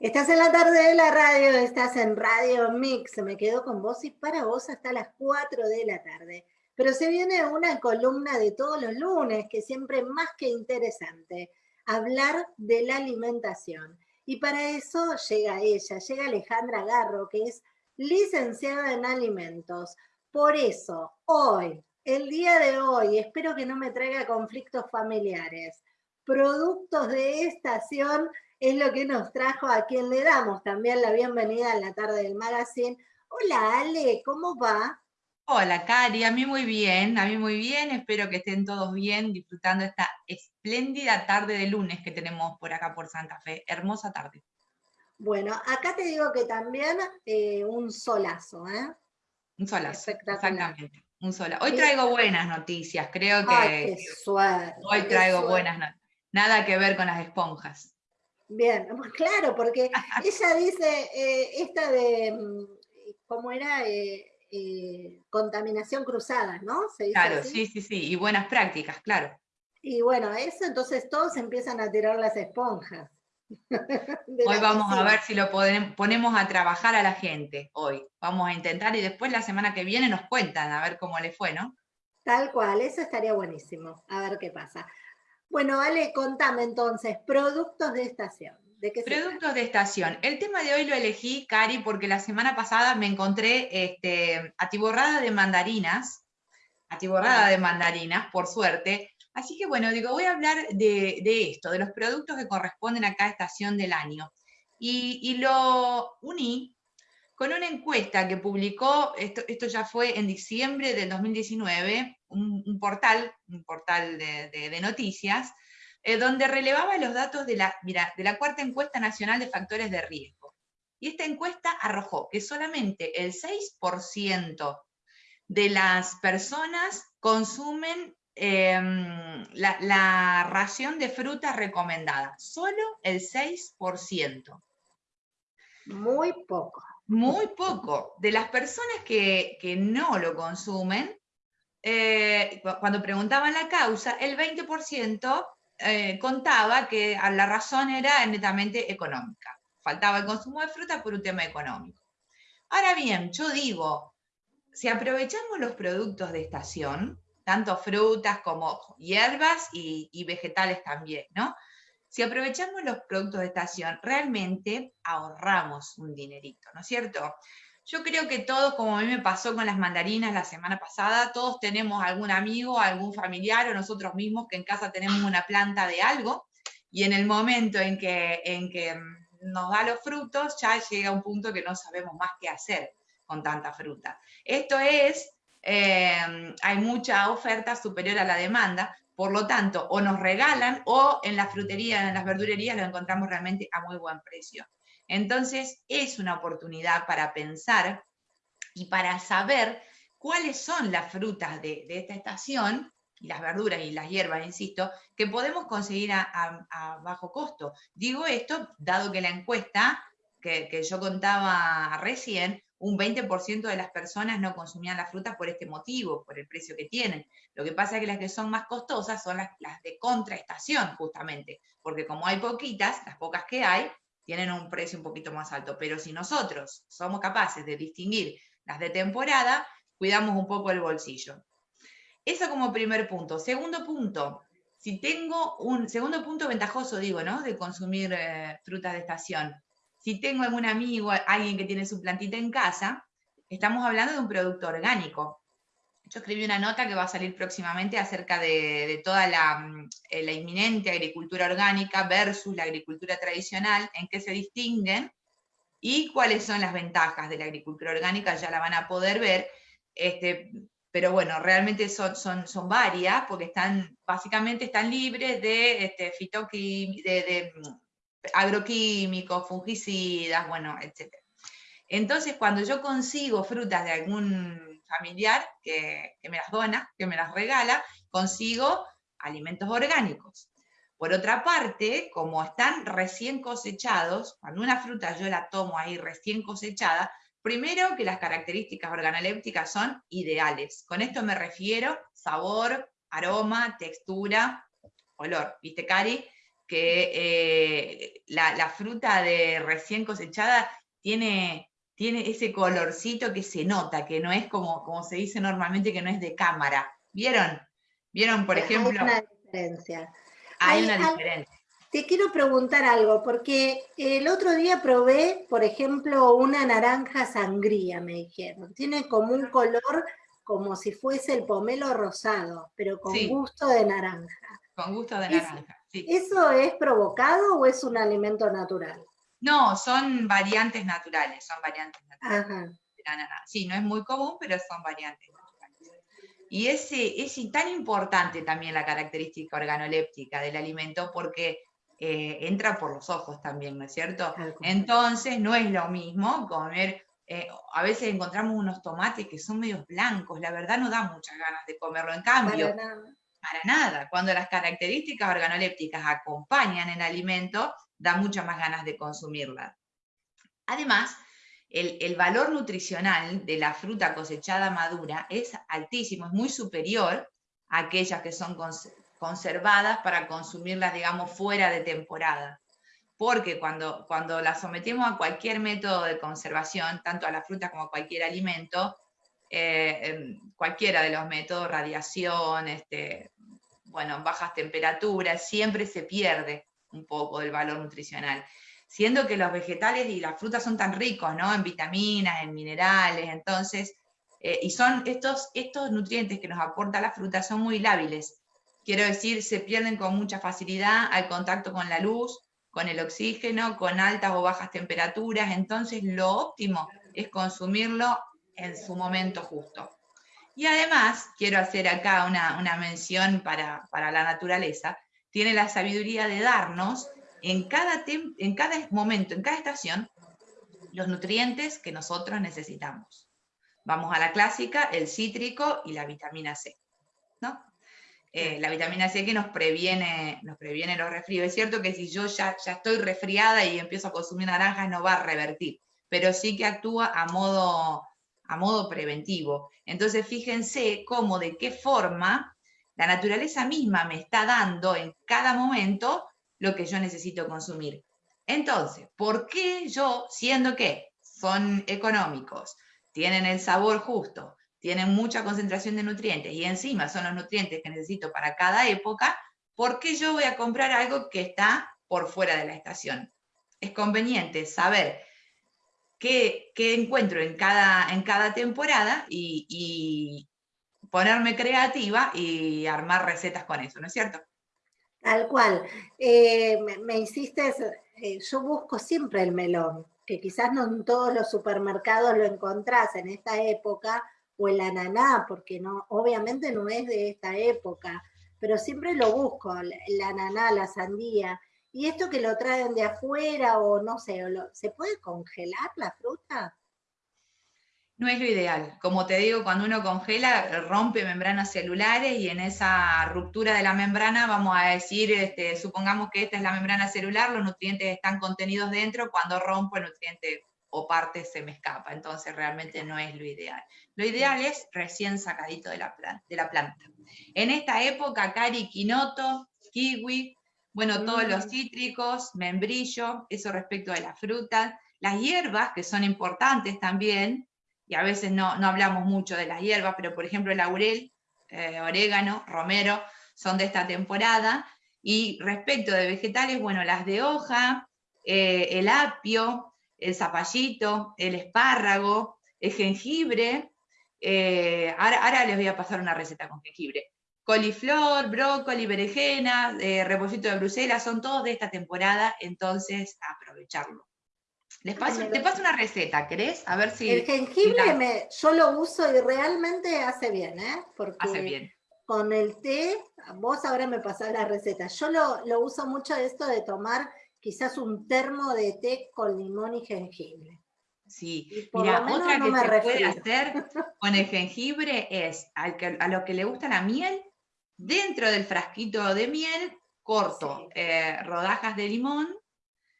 Estás en la tarde de la radio, estás en Radio Mix, me quedo con vos y para vos hasta las 4 de la tarde. Pero se viene una columna de todos los lunes, que siempre más que interesante, hablar de la alimentación. Y para eso llega ella, llega Alejandra Garro, que es licenciada en alimentos. Por eso, hoy, el día de hoy, espero que no me traiga conflictos familiares, productos de estación es lo que nos trajo a quien le damos también la bienvenida a la tarde del magazine. Hola Ale, ¿cómo va? Hola Cari, a mí muy bien, a mí muy bien, espero que estén todos bien disfrutando esta espléndida tarde de lunes que tenemos por acá por Santa Fe, hermosa tarde. Bueno, acá te digo que también eh, un solazo, ¿eh? Un solazo, exactamente, un solazo. Hoy traigo buenas noticias, creo que Ay, qué suerte, hoy traigo buenas noticias, nada que ver con las esponjas. Bien, claro, porque ella dice, eh, esta de, mm, ¿cómo era? Eh, eh, contaminación cruzada, ¿no? claro, sí, sí, sí, y buenas prácticas, claro. Y bueno, eso entonces todos empiezan a tirar las esponjas. hoy vamos a ver si lo ponemos a trabajar a la gente, hoy. Vamos a intentar y después la semana que viene nos cuentan a ver cómo le fue, ¿no? Tal cual, eso estaría buenísimo, a ver qué pasa. Bueno, Ale, contame entonces, productos de estación. ¿De productos de estación. El tema de hoy lo elegí, Cari, porque la semana pasada me encontré este, atiborrada de mandarinas, atiborrada de mandarinas, por suerte. Así que bueno, digo, voy a hablar de, esto, de los productos que corresponden a cada estación del año. Y lo uní con una encuesta que publicó, esto, ya fue en diciembre del 2019, un, portal, un portal de, noticias, eh, donde relevaba los datos de la, de la cuarta encuesta nacional de factores de riesgo. Y esta encuesta arrojó que solamente el 6% de las personas consumen em, la, la, ración de fruta recomendada. Solo el 6%. Muy poco muy poco. De las personas que, no lo consumen, eh, cuando preguntaban la causa, el 20% eh, contaba que la razón era netamente económica. Faltaba el consumo de fruta por un tema económico. Ahora bien, yo digo, si aprovechamos los productos de estación, tanto frutas como hierbas y, y vegetales también, ¿no? Si aprovechamos los productos de estación, realmente ahorramos un dinerito, ¿no es cierto? Yo creo que todos, como a mí me pasó con las mandarinas la semana pasada, todos tenemos algún amigo, algún familiar o nosotros mismos que en casa tenemos una planta de algo y en el momento en que, en que nos da los frutos ya llega un punto que no sabemos más qué hacer con tanta fruta. Esto es, eh, hay mucha oferta superior a la demanda, por lo tanto, o nos regalan o en la frutería, en las verdurerías lo encontramos realmente a muy buen precio. Entonces, es una oportunidad para pensar y para saber cuáles son las frutas de, esta estación, y las verduras y las hierbas, insisto, que podemos conseguir a, bajo costo. Digo esto dado que la encuesta que yo contaba recién un 20% de las personas no consumían la fruta por este motivo, por el precio que tienen. Lo que pasa es que las que son más costosas son las, de contraestación, justamente, porque como hay poquitas, las pocas que hay, tienen un precio un poquito más alto. Pero si nosotros somos capaces de distinguir las de temporada, cuidamos un poco el bolsillo. Eso como primer punto. Segundo punto, si tengo un segundo punto ventajoso, digo, ¿no? De consumir eh, frutas de estación si tengo algún amigo, alguien que tiene su plantita en casa, estamos hablando de un producto orgánico. Yo escribí una nota que va a salir próximamente acerca de, toda mm, la, inminente agricultura orgánica versus la agricultura tradicional, en qué se distinguen y cuáles son las ventajas de la agricultura orgánica, ya la van a poder ver. Este, pero bueno, realmente son, son, son varias, porque están, básicamente están libres de, este, mm, agroquímicos, fungicidas, bueno, etc. Entonces, cuando yo consigo frutas de algún familiar que, me las dona, que me las regala, consigo alimentos orgánicos. Por otra parte, como están recién cosechados, cuando una fruta yo la tomo ahí recién cosechada, primero que las características organolépticas son ideales. Con esto me refiero sabor, aroma, textura, olor. ¿Viste, Cari? Que eh, la, fruta de recién cosechada tiene, tiene ese colorcito que se nota, que no es como, como se dice normalmente, que no es de cámara. ¿Vieron? ¿Vieron, por ejemplo? Hay una diferencia. Hay, una diferencia. Te quiero preguntar algo, porque el otro día probé, por ejemplo, una naranja sangría, me dijeron. Tiene como un color como si fuese el pomelo rosado, pero con gusto de naranja. Con gusto de naranja, sí. ¿Eso es provocado o es un alimento natural? No, son variantes naturales, son variantes naturales. Ajá. Sí, no es muy común, pero son variantes naturales. Y ese, es tan importante también la característica organoléptica del alimento porque eh, entra por los ojos también, ¿no es cierto? Entonces no es lo mismo comer, eh, a veces encontramos unos tomates que son medios blancos, la verdad no da muchas ganas de comerlo, en cambio, para nada, cuando las características organolépticas acompañan el alimento, da muchas más ganas de consumirla. Además, el, el, valor nutricional de la fruta cosechada madura es altísimo, es muy superior a aquellas que son conservadas para consumirlas, digamos, fuera de temporada. Porque cuando, cuando las sometemos a cualquier método de conservación, tanto a la fruta como a cualquier alimento, eh, cualquiera de los métodos, radiación, este, bueno, bajas temperaturas, siempre se pierde un poco del valor nutricional. Siendo que los vegetales y las frutas son tan ricos, ¿no? En vitaminas, en minerales, entonces, eh, y son estos, estos nutrientes que nos aporta la fruta son muy lábiles. Quiero decir, se pierden con mucha facilidad al contacto con la luz, con el oxígeno, con altas o bajas temperaturas, entonces lo óptimo es consumirlo en su momento justo. Y además, quiero hacer acá una, mención para, la naturaleza, tiene la sabiduría de darnos en cada, en cada momento, en cada estación, los nutrientes que nosotros necesitamos. Vamos a la clásica, el cítrico y la vitamina C. ¿no? Eh, la vitamina C que nos previene, nos previene los resfríos. Es cierto que si yo ya, ya estoy resfriada y empiezo a consumir naranjas no va a revertir, pero sí que actúa a modo, a modo preventivo. Entonces fíjense cómo, de qué forma la naturaleza misma me está dando en cada momento lo que yo necesito consumir. Entonces, ¿por qué yo, siendo que son económicos, tienen el sabor justo, tienen mucha concentración de nutrientes y encima son los nutrientes que necesito para cada época, ¿por qué yo voy a comprar algo que está por fuera de la estación? Es conveniente saber qué, encuentro en cada, en cada temporada y, ponerme creativa y armar recetas con eso, ¿no es cierto? Tal cual. Eh, me, insistes, eh, yo busco siempre el melón, que quizás no en todos los supermercados lo encontrás en esta época, o el ananá, porque no, obviamente no es de esta época, pero siempre lo busco, el ananá, la sandía. Y esto que lo traen de afuera o no sé, ¿se puede congelar la fruta? No es lo ideal. Como te digo, cuando uno congela, rompe membranas celulares y en esa ruptura de la membrana vamos a decir, este, supongamos que esta es la membrana celular, los nutrientes están contenidos dentro, cuando rompo el nutriente o parte se me escapa, entonces realmente no es lo ideal. Lo ideal es recién sacadito de la, planta. En esta época, cari, quinoto, kiwi, bueno, todos los mm. cítricos, membrillo, eso respecto de las frutas, las hierbas, que son importantes también, y a veces no, hablamos mucho de las hierbas, pero por ejemplo el laurel, eh, orégano, romero, son de esta temporada, y respecto de vegetales, bueno, las de hoja, eh, el apio, el zapallito, el espárrago, el jengibre. Eh, ahora, les voy a pasar una receta con jengibre. Coliflor, brócoli, berenjena, eh, repollito de Bruselas, son todos de esta temporada, entonces aprovecharlo. Les paso, te paso una receta, ¿querés? A ver si... El jengibre me, yo lo uso y realmente hace bien, ¿eh? Porque hace bien. Con el té, vos ahora me pasás la receta. Yo lo, lo uso mucho esto de tomar quizás un termo de té con limón y jengibre. Sí, mira, otra que se puede hacer con el jengibre es a lo que le gusta la miel, dentro del frasquito de miel, corto eh, rodajas de limón.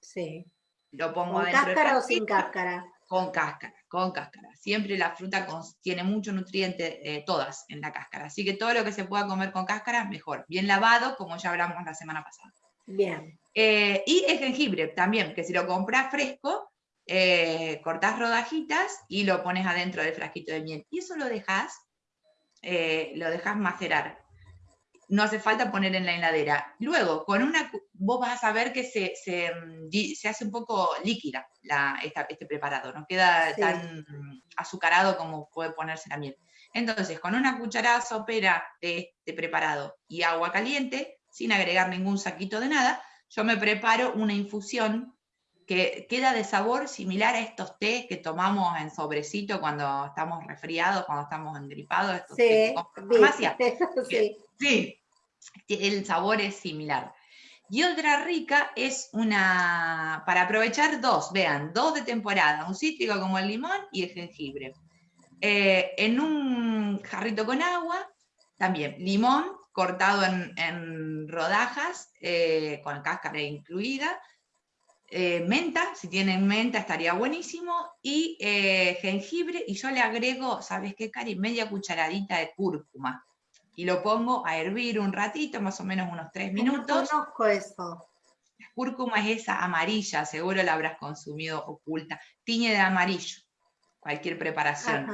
Sí. Lo pongo ¿Con cáscara o sin cáscara? Con cáscara, con cáscara. Siempre la fruta tiene mucho nutriente, eh, todas en la cáscara. Así que todo lo que se pueda comer con cáscara, mejor. Bien lavado, como ya hablamos la semana pasada. Bien. Eh, y el jengibre también, que si lo compras fresco, eh, cortás rodajitas y lo pones adentro del frasquito de miel. Y eso lo dejas, eh, lo dejas macerar. No hace falta poner en la heladera. Luego, con una, vos vas a ver que se, se, mm, hace un poco líquida la, este preparado, no queda tan azucarado como puede ponerse la miel. Entonces, con una cucharada sopera de este preparado y agua caliente, sin agregar ningún saquito de nada, yo me preparo una infusión que queda de sabor similar a estos tés que tomamos en sobrecito cuando estamos resfriados, cuando estamos engripados. Estos sí, sí. Sí, el sabor es similar. Y otra rica es una, para aprovechar dos, vean, dos de temporada, un cítrico como el limón y el jengibre. Eh, en un jarrito con agua, también limón cortado en, rodajas, eh, con cáscara incluida, eh, menta, si tienen menta estaría buenísimo, y jengibre, y yo le agrego, ¿sabes qué, Cari? Media cucharadita de cúrcuma. Y lo pongo a hervir un ratito, más o menos unos tres minutos. No conozco eso. La cúrcuma es esa amarilla, seguro la habrás consumido oculta. Tiñe de amarillo cualquier preparación.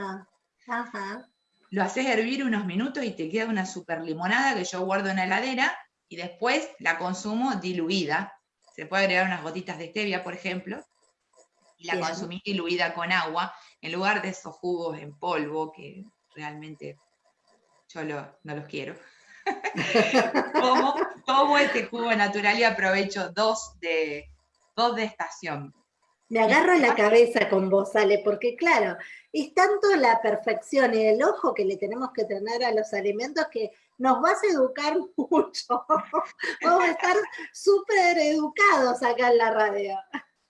Lo haces hervir unos minutos y te queda una super limonada que yo guardo en la heladera y después la consumo diluida. Se puede agregar unas gotitas de stevia, por ejemplo, y la consumís diluida con agua, en lugar de esos jugos en polvo que realmente yo no los quiero. tomo, este jugo natural y aprovecho dos de, dos de estación. Me agarro la cabeza con vos, Ale, porque claro, es tanto la perfección y el ojo que le tenemos que tener a los alimentos que nos vas a educar mucho. Vamos a estar súper educados acá en la radio.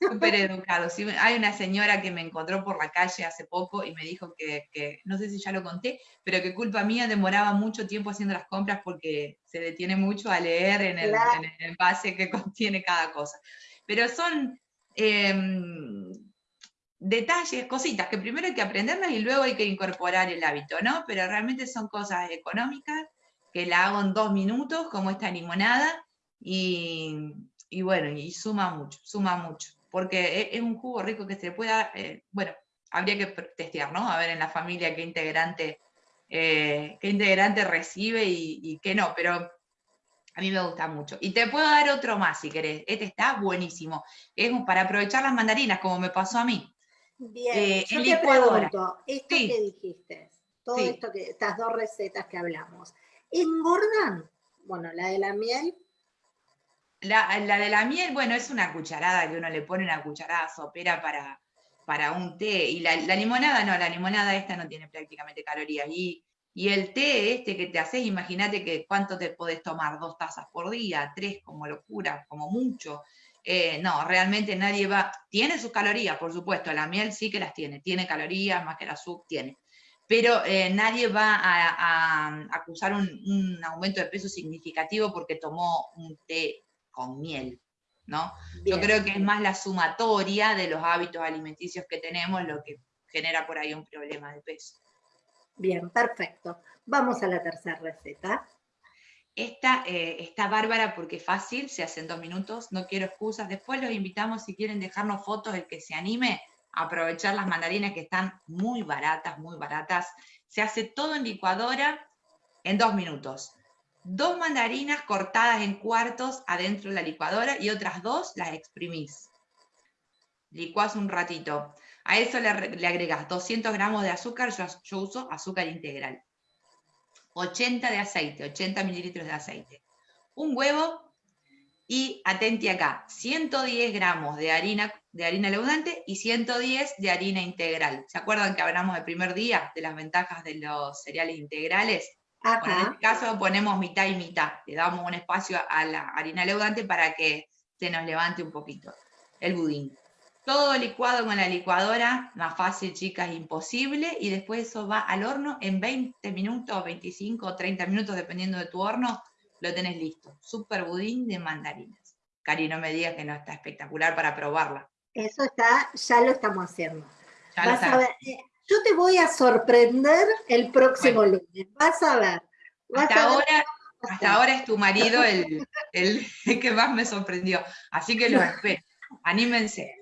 Súper educados. hay una señora que me encontró por la calle hace poco y me dijo que, no sé si ya lo conté, pero que culpa mía demoraba mucho tiempo haciendo las compras porque se detiene mucho a leer en el, en el envase que contiene cada cosa. Pero son Em, detalles, cositas que primero hay que aprenderlas y luego hay que incorporar el hábito, ¿no? Pero realmente son cosas económicas que la hago en dos minutos, como esta limonada, y, bueno, y suma mucho, suma mucho, porque es, un jugo rico que se pueda, eh, bueno, habría que testear, ¿no? A ver en la familia qué integrante, eh, qué integrante recibe y, y qué no, pero a mí me gusta mucho. Y te puedo dar otro más si querés. Este está buenísimo. Es para aprovechar las mandarinas, como me pasó a mí. Bien, eh, yo te pregunto, esto que dijiste, todo esto que, estas dos recetas que hablamos, ¿engordan? Bueno, la de la miel. La, de la miel, bueno, es una cucharada que uno le pone una cucharada sopera para, para un té. Y la, la limonada, no, la limonada esta no tiene prácticamente calorías. Y y el té este que te haces, imagínate que cuánto te podés tomar, dos tazas por día, tres como locura, como mucho. Eh, no, realmente nadie va, tiene sus calorías, por supuesto, la miel sí que las tiene, tiene calorías más que el azúcar, tiene. Pero eh, nadie va a, acusar un, aumento de peso significativo porque tomó un té con miel, ¿no? Yo creo que es más la sumatoria de los hábitos alimenticios que tenemos lo que genera por ahí un problema de peso. Bien, perfecto. Vamos a la tercera receta. Esta eh, está bárbara porque es fácil, se hace en dos minutos, no quiero excusas. Después los invitamos, si quieren dejarnos fotos, el que se anime a aprovechar las mandarinas que están muy baratas, muy baratas. Se hace todo en licuadora en dos minutos. Dos mandarinas cortadas en cuartos adentro de la licuadora y otras dos las exprimís. Licuás un ratito. A eso le, agregas 200 gramos de azúcar, yo, uso azúcar integral. 80 de aceite, 80 mililitros de aceite. Un huevo y, atenti acá, 110 gramos de harina, de harina leudante y 110 de harina integral. ¿Se acuerdan que hablamos el primer día de las ventajas de los cereales integrales? En este caso ponemos mitad y mitad. Le damos un espacio a la harina leudante para que se nos levante un poquito el budín. Todo licuado con la licuadora, más fácil, chicas, imposible. Y después eso va al horno en 20 minutos, 25 o 30 minutos, dependiendo de tu horno, lo tenés listo. Super budín de mandarinas. Cari, no me digas que no está espectacular para probarla. Eso está, ya lo estamos haciendo. Vas a ver, eh, yo te voy a sorprender el próximo lunes. Vas a ver. hasta ahora, Hasta ahora es tu marido el, el, que más me sorprendió. Así que lo espero. Anímense.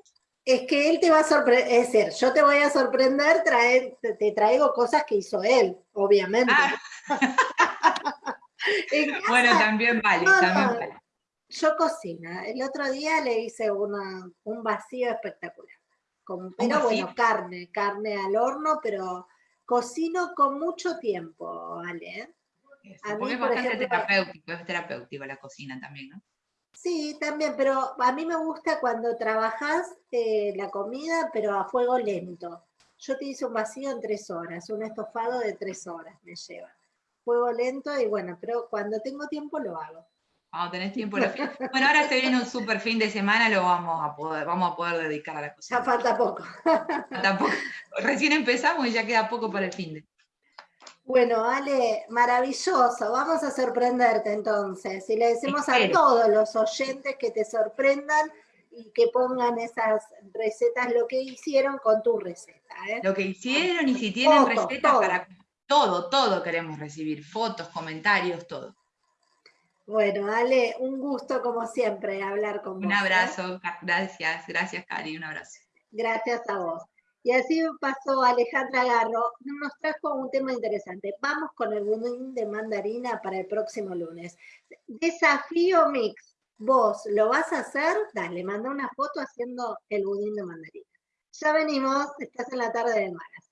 Es que él te va a sorprender, es decir, yo te voy a sorprender, te traigo cosas que hizo él, obviamente. Ah. bueno, también vale, también vale. Yo cocino. El otro día le hice una, un vacío espectacular. Con, pero bueno, carne, carne al horno, pero cocino con mucho tiempo, ¿vale? A mí, es bastante terapéutico, es terapéutico la cocina también, ¿no? Sí, también, pero a mí me gusta cuando trabajas eh, la comida, pero a fuego lento. Yo te hice un vacío en tres horas, un estofado de tres horas me lleva. Fuego lento y bueno, pero cuando tengo tiempo lo hago. Cuando tenés tiempo. Lo... Bueno, ahora se viene un super fin de semana, lo vamos a poder, vamos a poder dedicar a la cocina. Ya falta poco. Falta poco. Recién empezamos y ya queda poco para el fin de. Bueno, Ale, maravilloso. Vamos a sorprenderte entonces. Y le decimos a todos los oyentes que te sorprendan y que pongan esas recetas, lo que hicieron con tu receta. ¿eh? Lo que hicieron y si tienen recetas para todo, todo queremos recibir, fotos, comentarios, todo. Bueno, Ale, un gusto como siempre hablar con vos. Un ¿eh? abrazo, gracias, gracias Cari, un abrazo. Gracias a vos. Y así pasó Alejandra Garro, nos trajo un tema interesante. Vamos con el budín de mandarina para el próximo lunes. Desafío mix. ¿Vos lo vas a hacer? Dale, manda una foto haciendo el budín de mandarina. Ya venimos, estás en la tarde de malas.